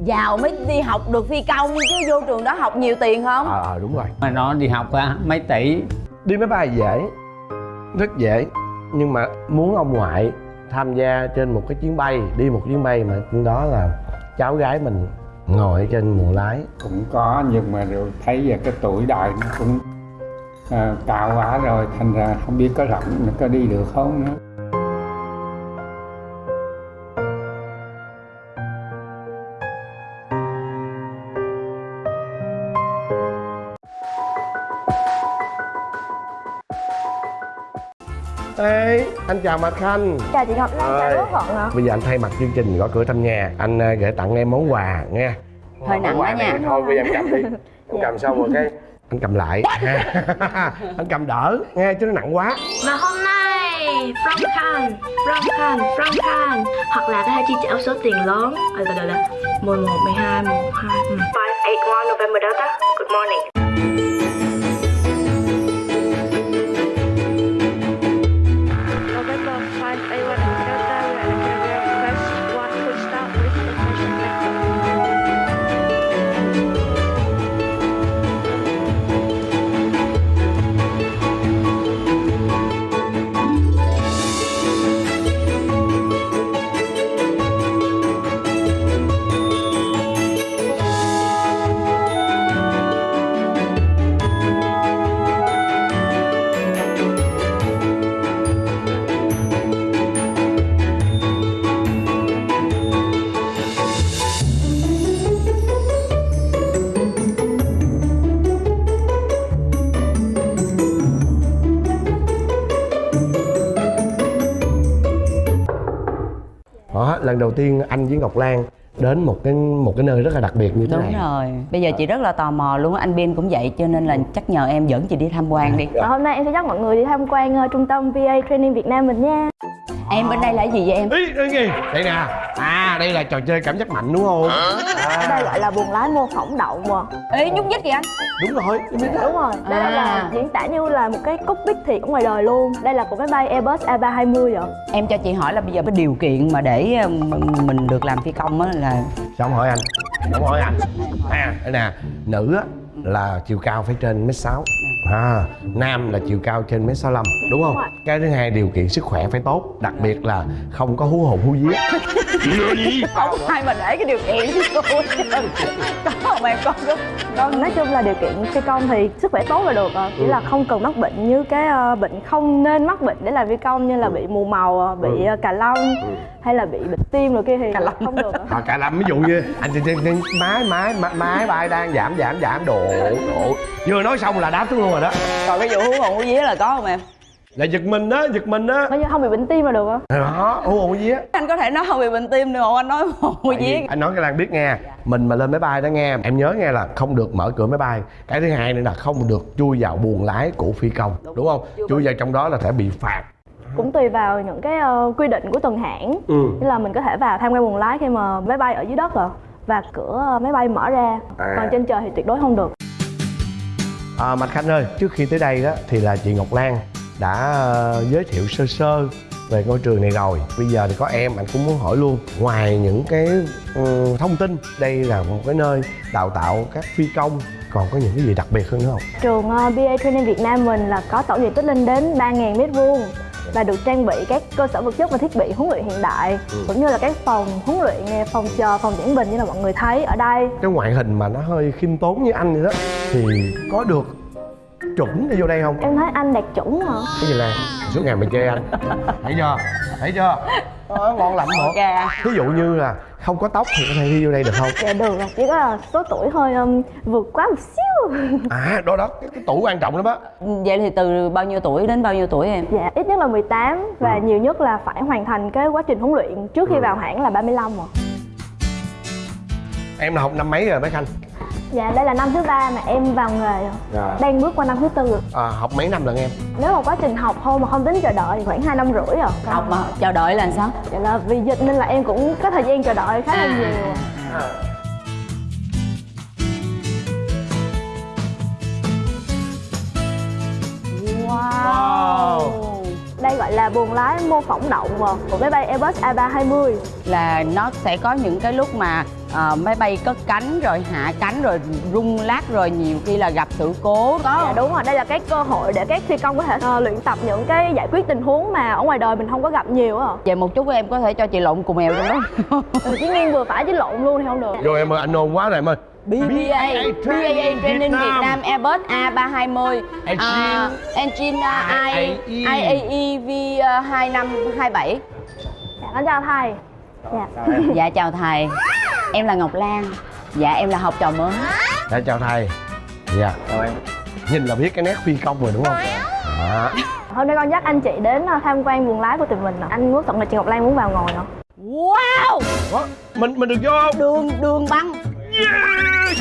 giàu mới đi học được phi công chứ vô trường đó học nhiều tiền không? Ờ à, đúng rồi. Mà nó đi học á mấy tỷ. Đi máy bay dễ rất dễ. Nhưng mà muốn ông ngoại tham gia trên một cái chuyến bay đi một chuyến bay mà đó là cháu gái mình ngồi ở trên buồng lái. Cũng có nhưng mà rồi thấy giờ cái tuổi đời nó cũng à, cao quá rồi thành ra không biết có rộng nó có đi được không nữa anh chào Mạch Khanh. Chào chị Ngọc Lan, chào. Quốc Thuận ạ. Bây giờ anh thay mặt chương trình gõ cửa thăm nhà. Anh à, gửi tặng em món quà nghe. Hơi nặng này nha. Thôi bây giờ em cầm đi. Em cầm xong rồi cái Anh cầm lại. Ha. Anh cầm đỡ nghe chứ nó nặng quá. Và hôm nay From Khan, From Khan, From Khan. Hoặc là có thể chi trả số tiền lớn. Ờ, từ từ từ 11, 12, 1, 2 5, 8, November Delta. Good morning lần đầu tiên anh với Ngọc Lan đến một cái một cái nơi rất là đặc biệt như thế đúng này. rồi. Bây giờ chị rất là tò mò luôn anh Bin cũng vậy cho nên là chắc nhờ em dẫn chị đi tham quan đi. Và hôm nay em sẽ dắt mọi người đi tham quan ờ, trung tâm VA Training Việt Nam mình nha em bên đây là cái gì vậy em Ý, ý gì? Đây nè À đây là trò chơi cảm giác mạnh đúng không? Ở đây gọi là buồng lái mô phỏng động mà ê nhúc nhích kìa anh Đúng rồi biết đó. Đúng rồi, đây À. là diễn tả như là một cái cockpit thiệt ở ngoài đời luôn Đây là của máy bay Airbus A320 ạ em cho chị hỏi là bây giờ cái điều kiện mà để um, mình được làm phi công á là Sao không hỏi anh? Không hỏi anh À đây nè Nữ á là chiều cao phải trên mét sáu à, Nam là chiều cao trên mét sáu Đúng không? Đúng. Cái thứ hai điều kiện sức khỏe phải tốt Đặc biệt là không có hú hồn hú vía. Không ai mà để cái điều kiện cho tôi có không em con có con Nói chung là điều kiện phi công thì sức khỏe tốt là được Chỉ là không cần mắc bệnh như cái ờ, bệnh không nên mắc bệnh để làm phi công Như là bị mù màu, ờ, bị ờ, cà lông Hay là bị bệnh tim rồi kia thì Cà lông. không được à, Cả lâm ví dụ như Anh chị chị- chị- máy máy máy máy bay đang giảm giảm giảm độ độ Vừa nói xong là đáp xuống luôn rồi đó. Còn cái vụ hú hồn hú vía là có không em? Là giật mình á, giật mình á. Nói như không bị bệnh tim là được ạ Đó, hú hồn hú vía. Anh có thể nói không bị bệnh tim được không? Anh nói hú hồn hú vía. anh nói cho Lan biết nghe mình mà lên máy bay đó nghe em nhớ nghe là không được mở cửa máy bay. Cái thứ hai nữa là không được chui vào buồng lái của phi công đúng, không? chui vào trong đó là sẽ bị phạt. Cũng tùy vào những cái ờ, quy định của từng hãng. Ừ. Như là mình có thể vào tham quan buồng lái khi mà máy bay ở dưới đất ạ Và cửa ờ, máy bay mở ra. À. Còn trên trời thì tuyệt đối không được à, mạnh Khanh ơi trước khi tới đây đó thì là chị Ngọc Lan đã ờ, giới thiệu sơ sơ về ngôi trường này rồi. Bây giờ thì có em anh cũng muốn hỏi luôn. Ngoài những cái ừ, thông tin đây là một cái nơi đào tạo các phi công còn có những cái gì đặc biệt hơn nữa không? Trường ờ, uh, BA Training Việt Nam mình là có tổng diện tích lên đến 3.000 mét vuông và được trang bị các cơ sở vật chất và thiết bị huấn luyện hiện đại cũng như là các phòng huấn luyện phòng chờ, phòng giảng bình như là mọi người thấy ở đây. cái ngoại hình mà nó hơi khiêm tốn như anh vậy đó thì có được chuẩn để vô đây không Em thấy anh đạt chuẩn hả? cái gì là suốt ngày mình chê anh thấy chưa thấy chưa đó, ngon lành một Gà. ví dụ như là không có tóc thì có thể đi vô đây được không? Dạ được rồi, chỉ có là số tuổi hơi um, vượt quá một xíu. à đó đó cái, cái tủ quan trọng lắm á. Vậy thì từ bao nhiêu tuổi đến bao nhiêu tuổi em? Dạ, ít nhất là 18 và nhiều nhất là phải hoàn thành cái quá trình huấn luyện trước khi vào hãng là 35 rồi. em là học năm mấy rồi bé khanh Dạ, đây là năm thứ ba mà em vào nghề rồi. Rồi. Đang bước qua năm thứ tư rồi. à, học mấy năm lần em Nếu mà quá trình học thôi mà không tính chờ đợi thì khoảng 2 năm rưỡi rồi. học mà chờ đợi là sao Dạ là vì dịch nên là em cũng có thời gian chờ đợi khá là À. nhiều. wow gọi là buồng lái mô phỏng động của máy bay Airbus A320. là nó sẽ có những cái lúc mà ờ, máy bay cất cánh rồi hạ cánh rồi rung lắc rồi nhiều khi là gặp sự cố Dạ có đúng rồi, đây là cái cơ hội để các phi công có thể ờ, luyện tập những cái giải quyết tình huống mà ở ngoài đời mình không có gặp nhiều á. về một chút em có thể cho chị lộn cùng mèo trong đó Ừ, chỉ nghiêng vừa phải chứ lộn luôn thì không được. Rồi em ơi anh ôn quá rồi em ơi BBA BAA Training Việt Nam. Airbus A320 Engine. à, Engine uh, IAE. IAE V2527 Dạ, con chào thầy. Dạ. Dạ chào thầy Em là Ngọc Lan Dạ em là học trò mới Dạ chào thầy Dạ Chào em. Nhìn là biết cái nét phi công rồi đúng không Đó. Hôm nay con dắt anh chị đến ờ, tham quan buồng lái của tụi mình. nè. Anh muốn tận là chị Ngọc Lan muốn vào ngồi nữa. Wow Ủa, Mình mình được vô không Đường đường băng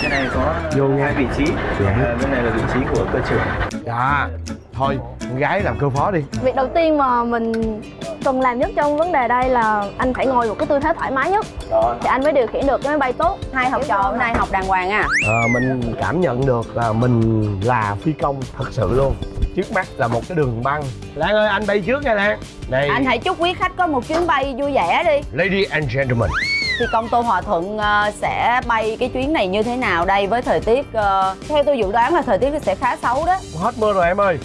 cái này có Vô hai vị trí. À, bên này là vị trí của cơ trưởng. Dạ Thôi con gái làm cơ phó đi. Việc đầu tiên mà mình cần làm nhất trong vấn đề đây là anh phải ngồi một cái tư thế thoải mái nhất. Đó. Thì anh mới điều khiển được cái máy bay tốt. Hai học trò hôm nay học đàng hoàng à? Ờ, Mình cảm nhận được là mình là phi công thật sự luôn. Trước mắt là một cái đường băng. Lan ơi anh bay trước nha Lan. Này. Anh hãy chúc quý khách có một chuyến bay vui vẻ đi. Lady and gentlemen Thì công Tô Hòa Thuận ờ, sẽ bay cái chuyến này như thế nào đây với thời tiết ờ, Theo tôi dự đoán là thời tiết sẽ khá xấu đó. Hết mưa rồi em ơi.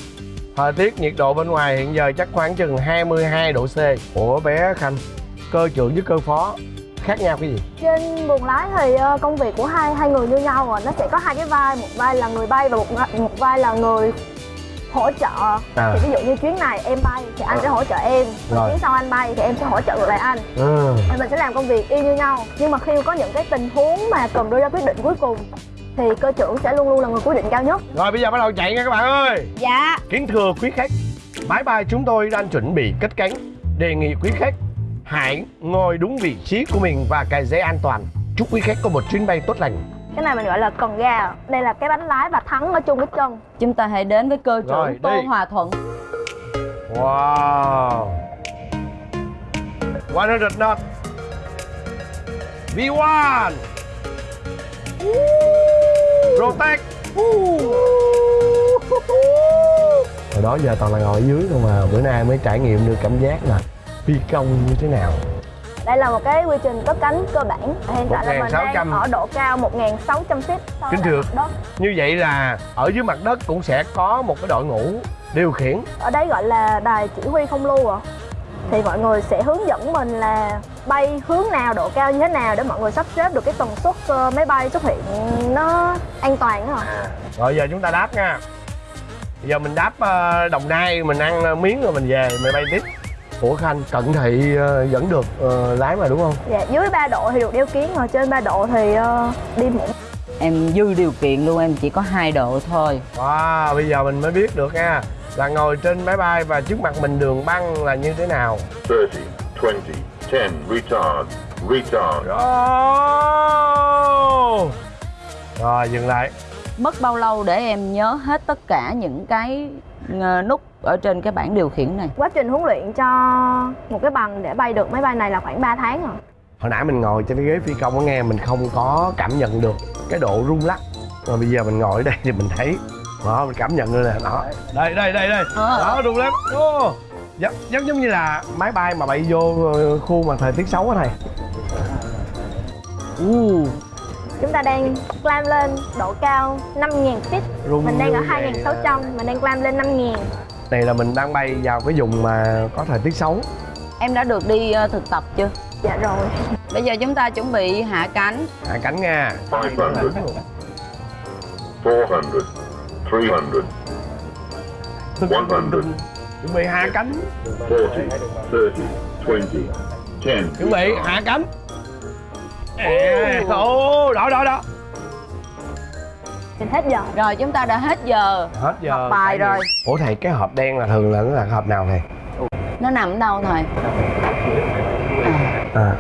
Thời tiết nhiệt độ bên ngoài hiện giờ chắc khoảng chừng 22 độ C. Ủa bé Khanh Cơ trưởng với cơ phó Khác nhau cái gì? Trên buồng lái thì ờ, công việc của hai hai người như nhau rồi, nó sẽ có hai cái vai, một vai là người bay và một một vai là người hỗ trợ. À. Thì ví dụ như chuyến này em bay thì anh sẽ hỗ trợ em, Rồi. chuyến sau anh bay thì em sẽ hỗ trợ ngược lại anh. Ừ. Mình sẽ làm công việc y như nhau. Nhưng mà khi có những cái tình huống mà cần đưa ra quyết định cuối cùng thì cơ trưởng sẽ luôn luôn là người quyết định cao nhất. Rồi bây giờ bắt đầu chạy nha các bạn ơi Dạ Kính thưa quý khách Máy bay chúng tôi đang chuẩn bị cất cánh Đề nghị quý khách Hãy ngồi đúng vị trí của mình và cài dây an toàn Chúc quý khách có một chuyến bay tốt lành Cái này mình gọi là cần ga. Đây là cái bánh lái và thắng ở chung cái chân. Chúng ta hãy đến với cơ Rồi, trưởng Tô đi. Hòa Thuận. Wow. 100 knot V1 Protect. Hồi đó giờ toàn là ngồi ở dưới thôi mà Bữa nay mới trải nghiệm được cảm giác là phi công như thế nào Đây là một cái quy trình cất cánh cơ bản. Hiện tại là mình 1.600. đang ở độ cao 1.600 feet. so Kính thưa. Như vậy là ở dưới mặt đất cũng sẽ có một cái đội ngũ điều khiển Ở đây gọi là đài chỉ huy không lưu ạ. Thì mọi người sẽ hướng dẫn mình là bay hướng nào, độ cao như thế nào để mọi người sắp xếp được cái tần suất ờ, máy bay xuất hiện nó an toàn đó ạ. Rồi giờ chúng ta đáp nha Giờ mình đáp ờ, Đồng Nai Mình ăn miếng rồi mình về Mình bay tiếp Ủa Khanh Cận thị ờ, vẫn được ờ, lái mà đúng không? Dạ, dưới 3 độ thì được đeo kiến, rồi trên 3 độ thì ờ, đi muộn. Em dư điều kiện luôn em chỉ có hai độ thôi Wow bây giờ mình mới biết được nha Là ngồi trên máy bay và trước mặt mình đường băng là như thế nào 30, 20, 10, retard, retard. oh! Rồi dừng lại Mất bao lâu để em nhớ hết tất cả những cái nút ở trên cái bảng điều khiển này. Quá trình huấn luyện cho một cái bằng để bay được máy bay này là khoảng 3 tháng rồi. Hồi nãy mình ngồi trên cái ghế phi công ở nghe Mình không có cảm nhận được cái độ rung lắc. Mà bây giờ mình ngồi ở đây thì mình thấy đó mình cảm nhận được nè đó đây đây đây đây. Ờ. đó rung lắm. Giống, giống giống như là máy bay mà bay vô ờ, khu mà thời tiết xấu á thầy. Uh, Chúng ta đang climb lên độ cao 5.000 feet. rung Mình đang ở như vậy, 2.600, mình đang climb lên 5.000. này là mình đang bay vào cái vùng mà có thời tiết xấu Em đã được đi ờ, thực tập chưa? Dạ rồi. Bây giờ chúng ta chuẩn bị hạ cánh hạ cánh nha 500, 400, 300, 100, chuẩn bị hạ cánh 40, 30, 20, 10. chuẩn bị hạ cánh Ê, ồ đó đó đó Mình hết giờ. Rồi chúng ta đã hết giờ hết giờ Học bài rồi. ủa thầy cái hộp đen là thường là nó là hộp nào thầy Nó nằm ở đâu thầy? à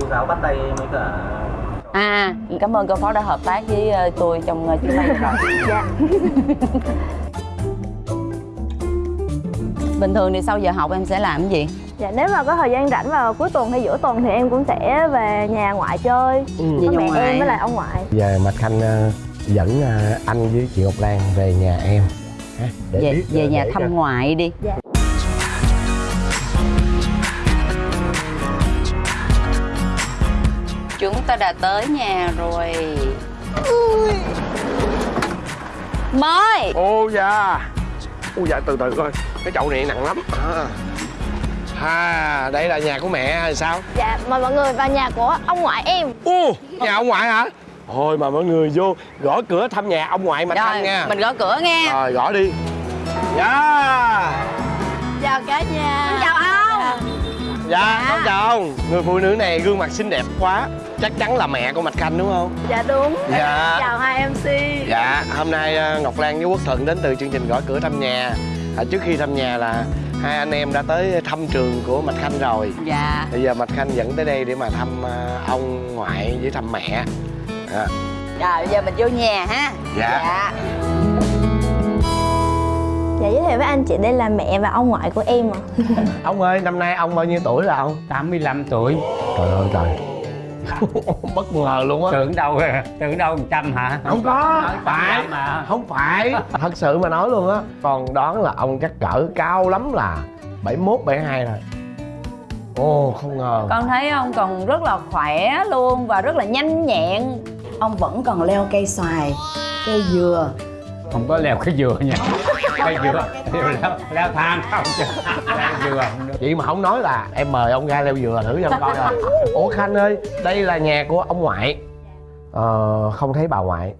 cô giáo bắt tay với cả À, cảm ơn cô phó đã hợp tác với ờ, tôi trong ờ, chuyến bay rồi Dạ. Bình thường thì sau giờ học em sẽ làm cái gì? Dạ nếu mà có thời gian rảnh vào cuối tuần hay giữa tuần thì em cũng sẽ về nhà ngoại chơi ừ. Về với nhà mẹ ngoại. em với lại ông ngoại. giờ Mạch Khanh ờ, dẫn ờ, anh với chị Ngọc Lan về nhà em ha, để Về, biết, về ờ, nhà để thăm cho- ngoại đi Chúng ta đã tới nhà rồi Mời ô dạ ô dạ từ từ coi cái chậu này nặng lắm à. À đây là nhà của mẹ hay sao? Dạ, mời mọi người vào nhà của ông ngoại em. Ô nhà ông ngoại hả? Thôi mà mọi người vô gõ cửa thăm nhà ông ngoại mạch khanh Rồi, nha. mình gõ cửa nghe. Rồi gõ đi. Dạ. Chào cả nhà. Chào ông. Dạ con chào ông. Người phụ nữ này gương mặt xinh đẹp quá. Chắc chắn là mẹ của mạch khanh đúng không? Dạ đúng. Dạ. Chào hai MC dạ hôm nay ờ, ngọc lan với quốc thuận đến từ chương trình gõ cửa thăm nhà. À, trước khi thăm nhà là hai anh em đã tới thăm trường của mạch khanh rồi. Dạ. Bây giờ mạch khanh dẫn tới đây để mà thăm ờ, ông ngoại với thăm mẹ. À, Rồi bây giờ mình vô nhà ha. Dạ. dạ. Dạ giới thiệu với anh chị đây là mẹ và ông ngoại của em ạ. Ông ơi năm nay ông bao nhiêu tuổi là ông? 85 tuổi. Trời ơi trời bất ngờ luôn á. Tưởng đâu tưởng đâu một trăm hả? Không có. Phải. mà. Không phải. Thật sự mà nói luôn á còn đoán là ông chắc cỡ cao lắm là 71, 72 rồi. Ồ không ngờ. Con thấy ông còn rất là khỏe luôn Và rất là nhanh nhẹn. Ông vẫn còn leo cây xoài Cây dừa. Không có leo cái dừa nha cái dừa leo leo, leo thang. Không leo dừa vậy mà không nói là em mời ông ra leo dừa thử cho coi. Rồi ủa khanh ơi đây là nhà của ông ngoại. Ờ, không thấy bà ngoại.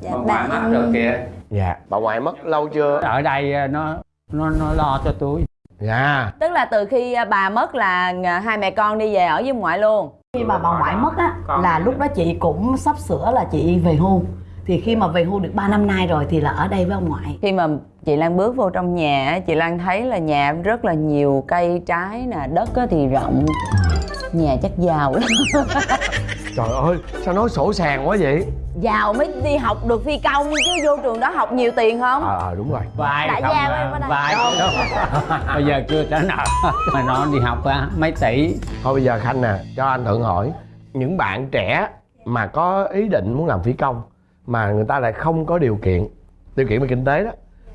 Dạ bà ngoại mất rồi kìa. Dạ. Bà ngoại mất lâu chưa? Ở đây ờ, nó nó nó lo cho tôi. Dạ. Tức là từ khi à, bà mất là à, hai mẹ con đi về ở với ông ngoại luôn. Khi mà bà ngoại mất á là lúc đó chị cũng sắp sửa là chị về hưu. Thì khi mà về hưu được 3 năm nay rồi thì là ở đây với ông ngoại. Khi mà chị Lan bước vô trong nhà á, Chị Lan thấy là nhà rất là nhiều cây trái nè Đất á thì rộng. Nhà chắc giàu lắm. Trời ơi sao nói sổ sàng quá vậy? Giàu mới đi học được phi công chứ vô trường đó học nhiều tiền không? Ờ à, đúng rồi. Vài Đại gia à, vài không bây giờ chưa trả nợ mà nó đi học á mấy tỷ. Thôi bây giờ khanh nè cho anh thuận hỏi. Những bạn trẻ mà có ý định muốn làm phi công mà người ta lại không có điều kiện điều kiện về kinh tế đó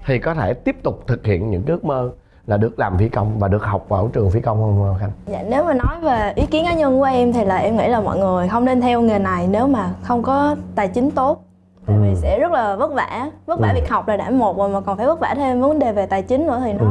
thì có thể tiếp tục thực hiện những ước mơ là được làm phi công và được học vào trường phi công không khanh? Dạ nếu mà nói về ý kiến cá nhân của em thì là em nghĩ là mọi người không nên theo nghề này nếu mà không có tài chính tốt. Tại vì sẽ rất là vất vả Vất vả Ừ. việc học là đã một rồi mà còn phải vất vả thêm vấn đề về tài chính nữa thì nó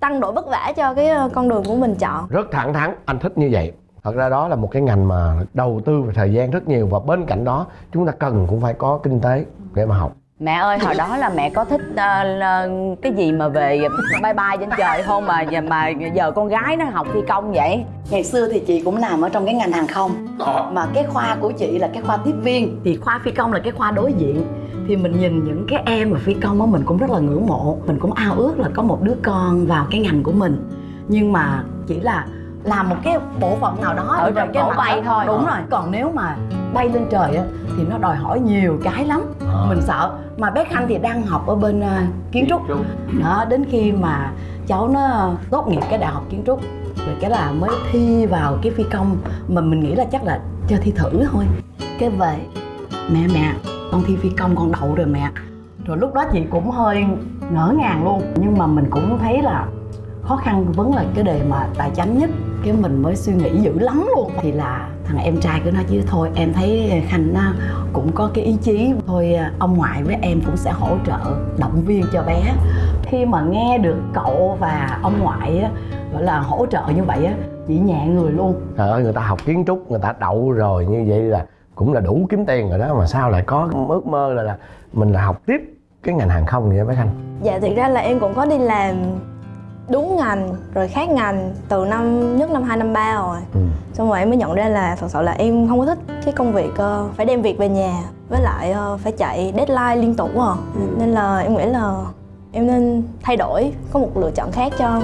tăng độ vất vả cho cái ờ, con đường của mình chọn. Rất thẳng thắn anh thích như vậy. Thật ra đó là một cái ngành mà đầu tư về thời gian rất nhiều và bên cạnh đó chúng ta cần cũng phải có kinh tế để mà học Mẹ ơi hồi đó là mẹ có thích ờ, là cái gì mà về bay bay trên trời không mà mà giờ con gái nó học phi công vậy? Ngày xưa thì chị cũng làm ở trong cái ngành hàng không. Mà cái khoa của chị là cái khoa tiếp viên. Thì khoa phi công là cái khoa đối diện. Thì mình nhìn những cái em mà phi công á mình cũng rất là ngưỡng mộ. Mình cũng ao ước là có một đứa con vào cái ngành của mình. Nhưng mà chỉ là làm một cái bộ phận nào đó Ở trong cái bay thôi. đúng rồi. Còn nếu mà bay lên trời á thì nó đòi hỏi nhiều cái lắm. Mình sợ. Mà bé khanh thì đang học ở bên à, kiến trúc. Đó đến khi mà cháu nó tốt nghiệp cái đại học kiến trúc rồi cái là mới thi vào cái phi công mà mình nghĩ là chắc là cho thi thử thôi. Cái về mẹ mẹ con thi phi công con đậu rồi mẹ. Rồi lúc đó chị cũng hơi ngỡ ngàng luôn. Nhưng mà mình cũng thấy là khó khăn vẫn là cái đề mà tài chánh nhất cái mình mới suy nghĩ dữ lắm luôn. Thì là thằng em trai cứ nói chứ thôi em thấy khanh nó cũng có cái ý chí. Thôi ông ngoại với em cũng sẽ hỗ trợ động viên cho bé. Khi mà nghe được cậu và ông ngoại á, gọi là hỗ trợ như vậy á chị nhẹ người luôn. Trời ơi người ta học kiến trúc người ta đậu rồi như vậy là cũng là đủ kiếm tiền rồi đó. Mà sao lại có ước mơ là là mình là học tiếp cái ngành hàng không vậy bé khanh? Dạ thực ra là em cũng có đi làm đúng ngành rồi khác ngành từ năm nhất năm 2 năm 3 rồi. Ừ. xong rồi em mới nhận ra là thật sự là em không có thích cái công việc ờ, phải đem việc về nhà với lại ờ, phải chạy deadline liên tục à nên là em nghĩ là em nên thay đổi có một lựa chọn khác cho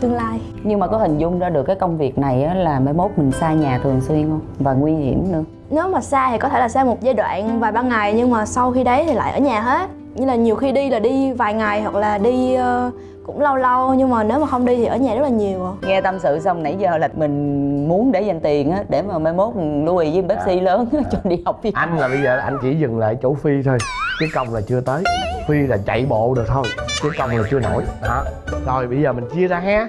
tương lai. Nhưng mà có hình dung ra được cái công việc này á, là mai mốt mình xa nhà thường xuyên không? Và nguy hiểm nữa. Nếu mà xa thì có thể là xa một giai đoạn vài ba ngày nhưng mà sau khi đấy thì lại ở nhà hết. Như là nhiều khi đi là đi vài ngày hoặc là đi ờ, cũng lâu lâu nhưng mà nếu mà không đi thì ở nhà rất là nhiều à. Nghe tâm sự xong nãy giờ là mình muốn để dành tiền á Để mà mai mốt Louis với Pepsi lớn á, cho đi học phi công anh là bây giờ anh chỉ dừng lại chỗ phi thôi chứ công là chưa tới. Phi là chạy bộ được thôi chứ công là chưa nổi. Đó. Rồi bây giờ mình chia ra ha.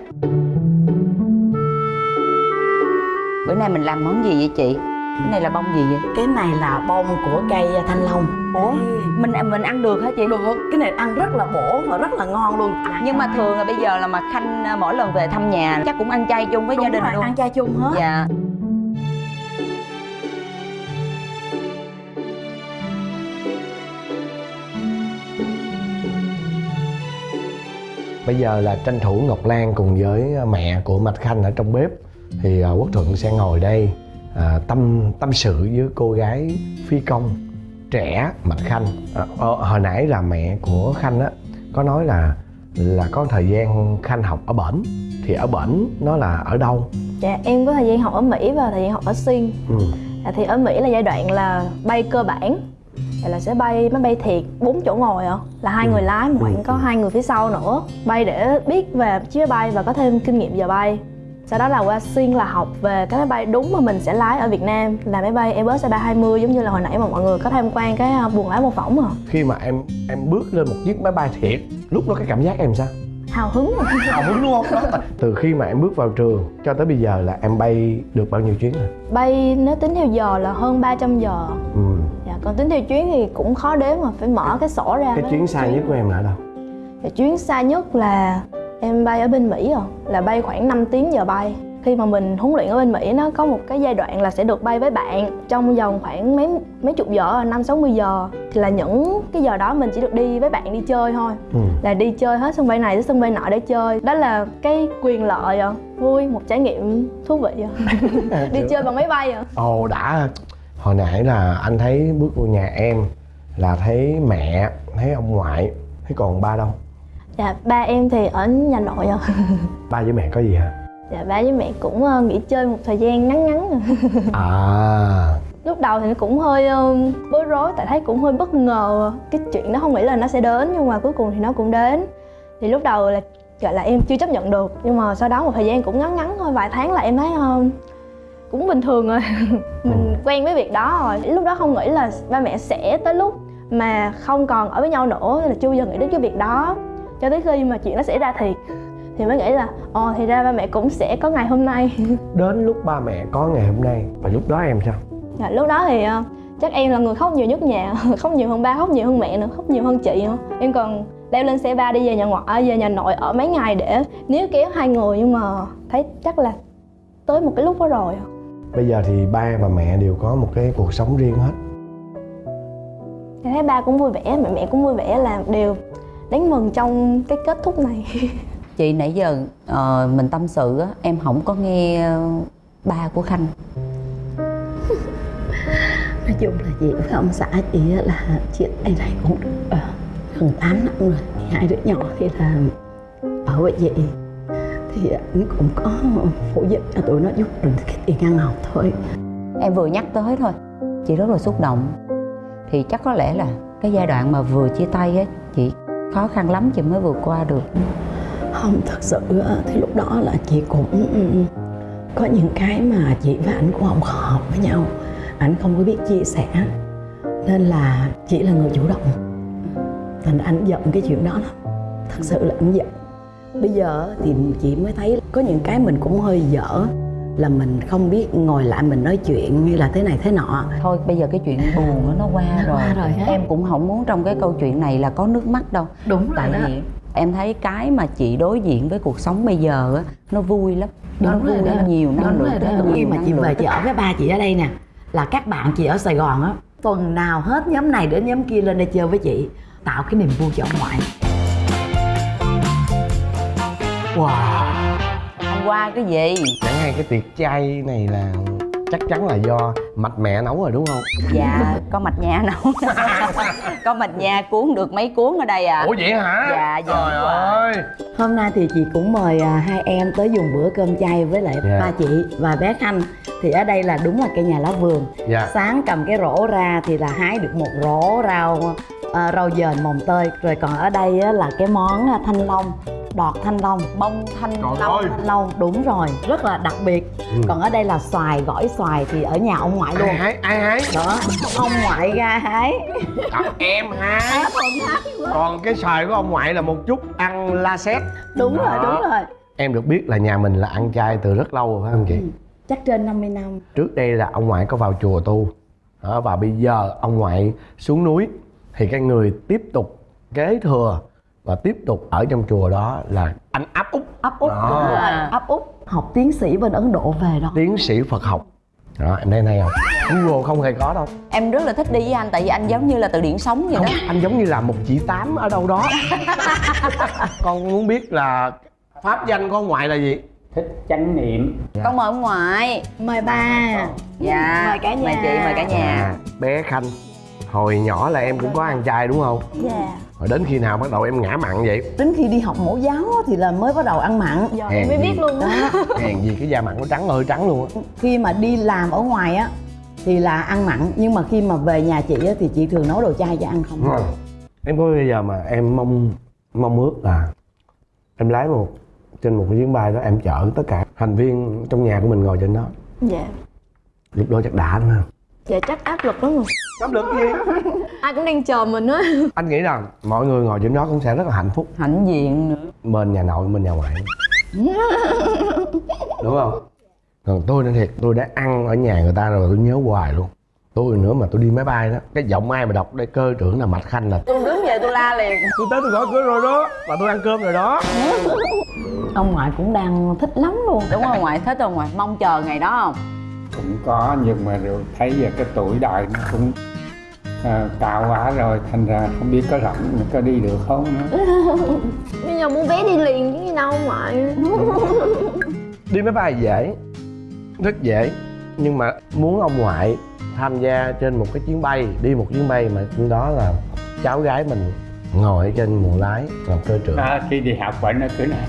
Bữa nay mình làm món gì vậy chị? Cái này là bông gì vậy? Cái này là bông của cây thanh long. Ủa? Mình mình ăn được hả chị? Được cái này ăn rất là bổ và rất là ngon luôn. Nhưng mà thường là bây giờ là mà khanh à, mỗi lần về thăm nhà chắc cũng ăn chay chung với Đúng gia đình rồi, luôn. ăn chay chung hết. Dạ. Bây giờ là tranh thủ ngọc lan cùng với mẹ của mạch khanh ở trong bếp. Thì à, quốc thuận sẽ ngồi đây à, tâm tâm sự với cô gái phi công trẻ mạch khanh. À, ờ, hồi nãy là mẹ của khanh á có nói là là có thời gian khanh học ở bển. Thì ở bển nó là ở đâu? Dạ em có thời gian học ở Mỹ và thời gian học ở Sinh ừ. dạ, Thì ở Mỹ là giai đoạn là bay cơ bản. Là sẽ bay máy bay thiệt bốn chỗ ngồi ạ Là hai Ừ. người lái mà khoảng Ừ. có hai người phía sau nữa. Bay để biết về chiếc máy bay và có thêm kinh nghiệm giờ bay sau đó là qua xuyên là học về cái máy bay đúng mà mình sẽ lái ở Việt Nam. Là máy bay Airbus A320 giống như là hồi nãy mà mọi người có tham quan cái à, buồng lái mô phỏng à khi mà em em bước lên một chiếc máy bay thiệt lúc đó cái cảm giác em sao? Hào hứng hào hứng đúng không? Đó. từ khi mà em bước vào trường cho tới bây giờ là em bay được bao nhiêu chuyến rồi? Bay nếu tính theo giờ là hơn 300 giờ. Ừ. dạ, còn tính theo chuyến thì cũng khó đếm mà phải mở cái sổ ra cái chuyến xa nhất của em là ở đâu? Dạ, chuyến xa nhất là em bay ở bên Mỹ rồi là bay khoảng 5 tiếng giờ bay khi mà mình huấn luyện ở bên Mỹ nó có một cái giai đoạn là sẽ được bay với bạn trong vòng khoảng mấy mấy chục giờ năm sáu mươi giờ thì là những cái giờ đó mình chỉ được đi với bạn đi chơi thôi ừ. là đi chơi hết sân bay này tới sân bay nọ để chơi đó là cái quyền lợi à. vui một trải nghiệm thú vị à. đi chơi bằng máy bay à. ồ đã hồi nãy là anh thấy bước vô nhà em là thấy mẹ thấy ông ngoại thấy còn ba đâu dạ ba em thì ở nhà nội à. ba với mẹ có gì hả? Dạ ba với mẹ cũng ờ, nghỉ chơi một thời gian ngắn ngắn. À. à lúc đầu thì nó cũng hơi um, bối rối tại thấy cũng hơi bất ngờ cái chuyện đó không nghĩ là nó sẽ đến nhưng mà cuối cùng thì nó cũng đến. Thì lúc đầu là gọi là em chưa chấp nhận được nhưng mà sau đó một thời gian cũng ngắn ngắn thôi vài tháng là em thấy um, cũng bình thường rồi. Mình quen với việc đó rồi. Lúc đó không nghĩ là ba mẹ sẽ tới lúc mà không còn ở với nhau nữa là chưa bao giờ nghĩ đến cái việc đó cho tới khi mà chuyện nó xảy ra thiệt. Thì mới nghĩ là ồ thì ra ba mẹ cũng sẽ có ngày hôm nay. Đến lúc ba mẹ có ngày hôm nay và lúc đó em sao? Dạ, lúc đó thì ờ, chắc em là người khóc nhiều nhất nhà khóc nhiều hơn ba khóc nhiều hơn mẹ nữa khóc nhiều hơn chị nữa. Em còn leo lên xe ba đi về nhà ngoại về nhà nội ở mấy ngày để níu kéo hai người nhưng mà thấy chắc là tới một cái lúc đó rồi. Bây giờ thì ba và mẹ đều có một cái cuộc sống riêng hết. Em thấy ba cũng vui vẻ mẹ mẹ cũng vui vẻ là đều đáng mừng trong cái kết thúc này. Chị nãy giờ ờ, mình tâm sự á em không có nghe ba của khanh. Nói chung là chị với ông xã chị là chuyện này này cũng được ờ, gần 8 năm rồi. Thì hai đứa nhỏ thì là ở với chị. Thì anh cũng có phụ giúp cho tụi nó giúp được cái tiền ăn học thôi. Em vừa nhắc tới thôi chị rất là xúc động. Thì chắc có lẽ là cái giai đoạn mà vừa chia tay á chị khó khăn lắm chị mới vượt qua được. Không, thật sự thì lúc đó là chị cũng ừ, ừ. có những cái mà chị và anh cũng không hợp với nhau. Anh không có biết chia sẻ. Nên là chị là người chủ động. Thành anh giận cái chuyện đó lắm. Thật sự là anh giận. Bây giờ thì chị mới thấy có những cái mình cũng hơi dở là mình không biết ngồi lại mình nói chuyện hay là thế này thế nọ. Thôi bây giờ cái chuyện buồn đó, nó qua Nó rồi. qua rồi em cũng không muốn trong cái câu chuyện này là có nước mắt đâu. Đúng tại vì em thấy cái mà chị đối diện với cuộc sống bây giờ á nó vui lắm. Nó Đúng rồi vui đó. nó nhiều năng lượng rồi đó. nó nhiều khi mà chị về chị ở với ba chị ở đây nè. Là các bạn chị ở sài gòn á tuần nào hết nhóm này đến nhóm kia lên đây chơi với chị tạo cái niềm vui cho ông ngoại. Wow qua cái gì? Chẳng hay cái tiệc chay này là chắc chắn là do mạch mẹ nấu rồi đúng không? Dạ có mạch nhà nấu. Có mạch nhà cuốn được mấy cuốn ở đây à? Ủa vậy hả? Dạ, dạ, trời rồi. ơi. Hôm nay thì chị cũng mời à, hai em tới dùng bữa cơm chay với lại Dạ. ba chị và bé khanh. Thì ở đây là đúng là cây nhà lá vườn. Dạ. Sáng cầm cái rổ ra thì là hái được một rổ rau à, rau dền mồng tơi. Rồi còn ở đây á, là cái món à, thanh long đọt thanh long bông thanh Trời long ơi. thanh long. Đúng rồi rất là đặc biệt. Ừ. còn ở đây là xoài gỏi xoài thì ở nhà ông ngoại luôn. Ai hái ai hái? Đó ông ngoại ra hái. À, em hái. Còn cái xoài của ông ngoại là một chút ăn la xét đúng rồi Đó. đúng rồi. Em được biết là nhà mình là ăn chay từ rất lâu rồi phải không chị? Chắc trên 50 năm. Trước đây là ông ngoại có vào chùa tu. Đó, và bây giờ ông ngoại xuống núi thì cái người tiếp tục kế thừa và tiếp tục ở trong chùa đó là anh áp út ấp út Đó. đúng rồi. Ấp út học tiến sĩ bên ấn độ về đó. Tiến sĩ phật học. Đó em thấy này không? Google không hề có đâu. Em rất là thích đi với anh tại vì anh giống như là từ điển sống vậy không đó. anh giống như là một chị tám ở đâu đó. Con muốn biết là pháp danh của ông ngoại là gì? Thích chánh niệm. Con mời ông ngoại. Mời ba dạ. Mời cả nhà. Mời chị mời cả nhà. À, bé khanh hồi nhỏ là em cũng có ăn chay đúng không? Dạ rồi đến khi nào bắt đầu em ngã mặn vậy? Đến khi đi học mẫu giáo thì là mới bắt đầu ăn mặn. Giờ Hèn em mới gì. biết luôn á. Hèn gì cái da mặn nó trắng ơi trắng luôn á. Khi mà đi làm ở ngoài á thì là ăn mặn nhưng mà khi mà về nhà chị á, thì chị thường nấu đồ chay cho ăn không. Đúng không? em có bây giờ mà em mong mong ước là em lái một trên một cái chuyến bay đó em chở tất cả thành viên trong nhà của mình ngồi trên đó. Dạ. Lúc đó chắc đã lắm ha dạ chắc áp lực lắm rồi. Áp lực gì? Ai cũng đang chờ mình á. Anh nghĩ rằng mọi người ngồi trên đó cũng sẽ rất là hạnh phúc. Hãnh diện nữa. Bên nhà nội bên nhà ngoại. Đúng không? Còn tôi nói thiệt tôi đã ăn ở nhà người ta rồi tôi nhớ hoài luôn. Tôi nữa mà tôi đi máy bay đó cái giọng ai mà đọc đây cơ trưởng là mạch khanh là tôi đứng về tôi la liền. Tôi tới tôi gõ cửa rồi đó và tôi ăn cơm rồi đó. Ông ngoại cũng đang thích lắm luôn. Đúng không ngoại thích không ngoại mong chờ ngày đó không cũng có nhưng mà rồi thấy giờ cái tuổi đời nó cũng à, cao quá rồi thành ra không biết có rộng có đi được không nữa. Bây giờ muốn vé đi liền chứ gì đâu ngoại đi máy bay dễ rất dễ nhưng mà muốn ông ngoại tham gia trên một cái chuyến bay đi một chuyến bay mà trên đó là cháu gái mình ngồi ở trên buồng lái làm cơ trưởng. À, khi đi học bệnh nó cứ nói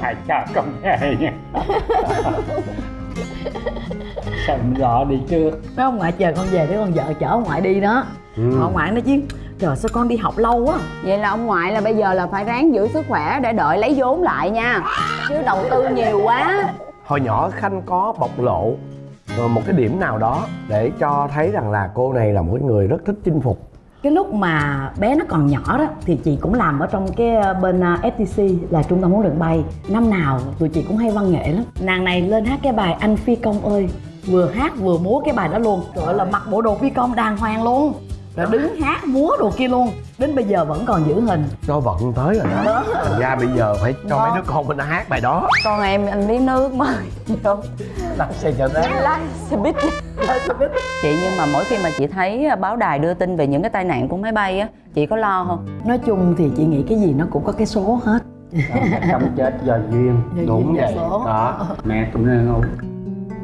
ngoài cho con về nha sao gọi đi trước mấy ông ngoại chờ con về để con vợ chở ông ngoại đi đó. Ừ. ông ngoại nói chứ trời sao con đi học lâu quá. Vậy là ông ngoại là bây giờ là phải ráng giữ sức khỏe để đợi lấy vốn lại nha. Chứ đầu tư nhiều quá. Hồi nhỏ khanh có bộc lộ một cái điểm nào đó để cho thấy rằng là cô này là một cái người rất thích chinh phục cái lúc mà bé nó còn nhỏ đó, thì chị cũng làm ở trong cái ờ, bên ờ, FTC là trung tâm huấn luyện bay. Năm nào tụi chị cũng hay văn nghệ lắm. Nàng này lên hát cái bài anh phi công ơi, vừa hát vừa múa cái bài đó luôn. Trời ơi là mặc bộ đồ phi công đàng hoàng luôn rồi đứng hát múa đồ kia luôn. Đến bây giờ vẫn còn giữ hình. Cho vận tới rồi đó. Thành ra bây giờ phải cho mấy đứa con mình nó hát bài đó. Con em anh biết nước mời vô lái xe chở thế lái xe buýt chị nhưng mà mỗi khi mà chị thấy báo đài đưa tin về những cái tai nạn của máy bay á chị có lo không? Nói chung thì chị nghĩ cái gì nó cũng có cái số hết. Sống chết do duyên. Đúng vậy. số. đó. Mẹ cũng nên ngủ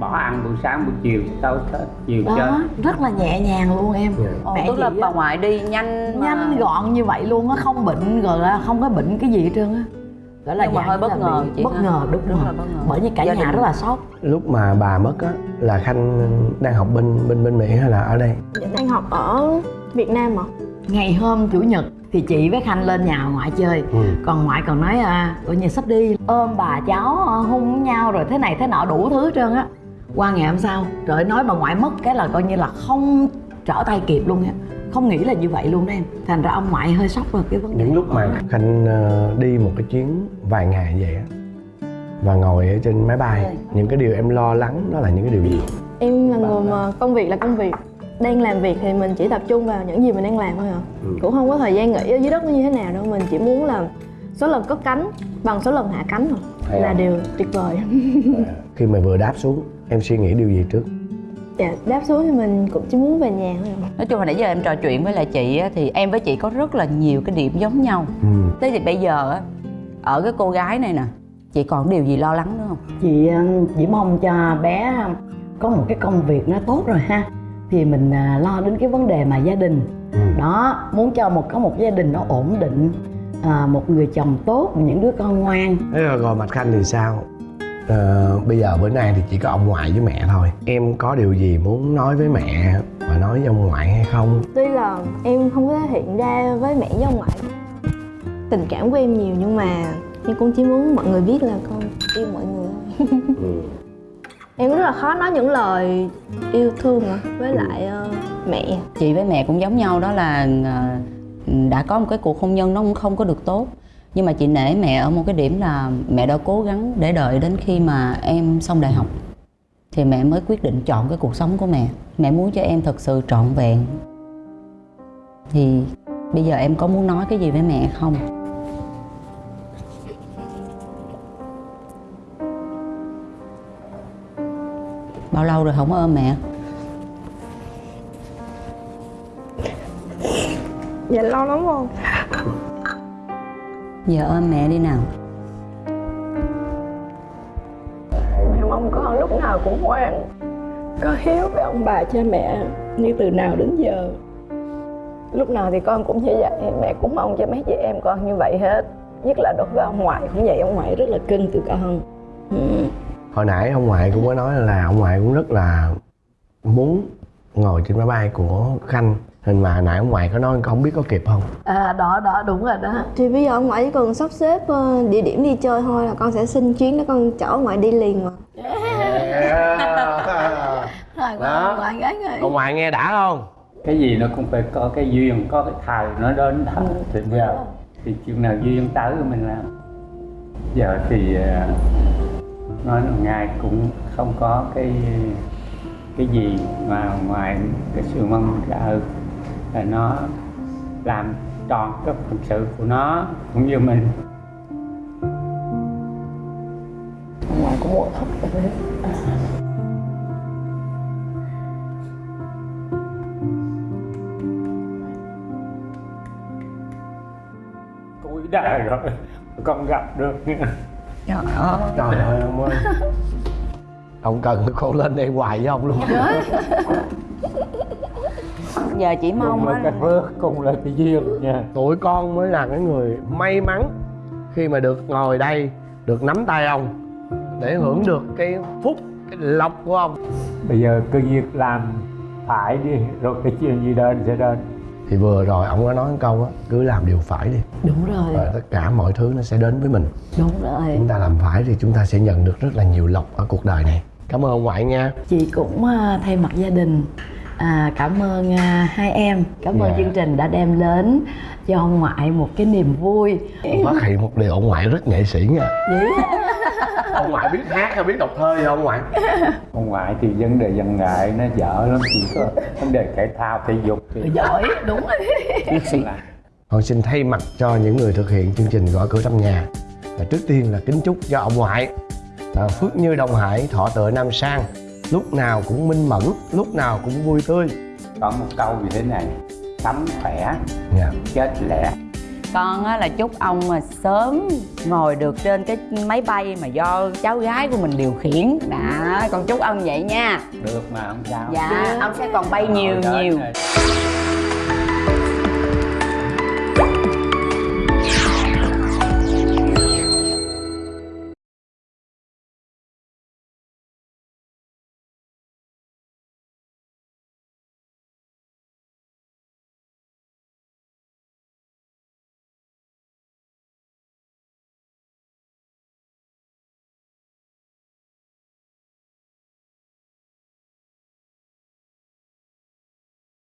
bỏ ăn buổi sáng buổi chiều tối chết chiều đó rất là nhẹ nhàng luôn em. Dạ. mẹ tức là bà ngoại đi nhanh mà- nhanh gọn như vậy luôn á không bệnh rồi là không có bệnh cái gì hết trơn á. Đó là Nhưng mà dạng hơi bất ngờ chị bất ngờ đúng, Đúng rồi. là bất ngờ. bởi vì cả Gia nhà đình- rất là sốc. Lúc mà bà mất á là khanh đang học bên bên bên mỹ hay là ở đây? Dạ đang học ở việt nam mà ngày hôm chủ nhật thì chị với khanh lên nhà ngoại chơi. Ừ. còn ngoại còn nói à coi như sắp đi. Ôm bà cháu à, hung nhau rồi thế này thế nọ đủ thứ hết trơn á qua ngày hôm sau trời ơi, nói bà ngoại mất cái là coi như là không trở tay kịp luôn á không nghĩ là như vậy luôn đó em. Thành ra ông ngoại hơi sốc vào cái vấn đề những lúc mà khanh ờ, đi một cái chuyến vài ngày vậy á và ngồi ở trên máy bay những cái điều em lo lắng đó là những cái điều gì? Em là người mà công việc là công việc. Đang làm việc thì mình chỉ tập trung vào những gì mình đang làm thôi à. Ừ. cũng không có thời gian nghĩ ở dưới đất nó như thế nào đâu. Mình chỉ muốn là số lần cất cánh bằng số lần hạ cánh thôi Hay là điều tuyệt vời. Khi mà vừa đáp xuống em suy nghĩ điều gì trước? Dạ đáp xuống thì mình cũng chỉ muốn về nhà thôi nói chung là nãy giờ em trò chuyện với lại chị á, thì em với chị có rất là nhiều cái điểm giống nhau. Ừ. thế thì bây giờ á ở cái cô gái này nè chị còn điều gì lo lắng nữa không? Chị ờ, chỉ mong cho bé có một cái công việc nó tốt rồi ha. Thì mình à, lo đến cái vấn đề mà gia đình. Ừ. đó muốn cho một có một gia đình nó ổn định à, một người chồng tốt những đứa con ngoan. Thế rồi, rồi mạch khanh thì sao Ờ, bây giờ bữa nay thì chỉ có ông ngoại với mẹ thôi. Em có điều gì muốn nói với mẹ và nói với ông ngoại hay không? Tuy là em không có thể hiện ra với mẹ với ông ngoại. Tình cảm của em nhiều nhưng mà em cũng chỉ muốn mọi người biết là con yêu mọi người. Thôi em rất là khó nói những lời yêu thương với lại ờ, mẹ. Chị với mẹ cũng giống nhau đó là ờ, đã có một cái cuộc hôn nhân nó cũng không có được tốt nhưng mà chị nể mẹ ở một cái điểm là mẹ đã cố gắng để đợi đến khi mà em xong đại học. Thì mẹ mới quyết định chọn cái cuộc sống của mẹ. Mẹ muốn cho em thật sự trọn vẹn. Thì bây giờ em có muốn nói cái gì với mẹ không? Bao lâu rồi không ôm mẹ? Dạ lâu lắm không giờ ôm mẹ đi nào. Mẹ mong con lúc nào cũng ngoan. Có hiếu với ông bà cha mẹ như từ nào đến giờ. Lúc nào thì con cũng như vậy mẹ cũng mong cho mấy chị em con như vậy hết. Nhất là đối với ông ngoại cũng vậy ông ngoại rất là cưng từ con. Ừ. hồi nãy ông ngoại cũng có nói là ông ngoại cũng rất là muốn ngồi trên máy bay của khanh nên mà nãy ông ngoại có nói không biết có kịp không? À đó đó đúng rồi đó. Thì bây giờ ông ngoại chỉ cần sắp xếp ờ, địa điểm đi chơi thôi là con sẽ xin chuyến để con chở ông ngoại đi liền mà. Rồi Đó. ngoại gái người ông ngoại nghe đã không? Cái gì nó cũng phải có cái duyên có cái thời nó đến thật thì giờ thì chừng nào duyên tới thì mình làm. Giờ thì à, nói là ngài cũng không có cái cái gì mà ngoài cái sự mong đợi là nó làm tròn cái phận sự của nó cũng như mình. Ngoại cũng một thấp rồi đấy. Cuối đời rồi con gặp được trời ơi trời ơi ông ơi. Ông cần con lên đây hoài với ông luôn giờ chỉ mong á. cái phước cùng là cái duyên nha. Tụi con mới là cái người may mắn khi mà được ngồi đây được nắm tay ông để hưởng được cái phúc cái lộc của ông. Bây giờ cứ việc làm phải đi rồi cái chuyện gì đến sẽ đến thì vừa rồi ông có nói một câu á cứ làm điều phải đi. Đúng rồi. Và tất cả mọi thứ nó sẽ đến với mình. Đúng rồi. Chúng ta làm phải thì chúng ta sẽ nhận được rất là nhiều lộc ở cuộc đời này. Cảm ơn ông ngoại nha. Chị cũng à, thay mặt gia đình à, cảm ơn à, hai em. Cảm ơn Dạ. chương trình đã đem đến cho ông ngoại một cái niềm vui. Phát hiện một điều ông ngoại rất nghệ sĩ nha. Vậy ông ngoại biết hát hay biết đọc thơ gì không ông ngoại? Ông ngoại thì vấn đề văn nghệ nó dở lắm chỉ có vấn đề thể thao thể dục thì giỏi đúng rồi. Là Con xin thay mặt cho những người thực hiện chương trình Gõ cửa trong nhà. Và Trước tiên là kính chúc cho ông ngoại à, Phước như Đông Hải, thọ tựa Nam Sang Lúc nào cũng minh mẫn, lúc nào cũng vui tươi. Có một câu như thế này sống khỏe Dạ. chết lẻ. Con á là chúc ông mà sớm ngồi được trên cái máy bay mà do cháu gái của mình điều khiển. Đã con chúc ông vậy nha. Được mà không sao dạ ông sẽ còn bay nhiều nhiều. này.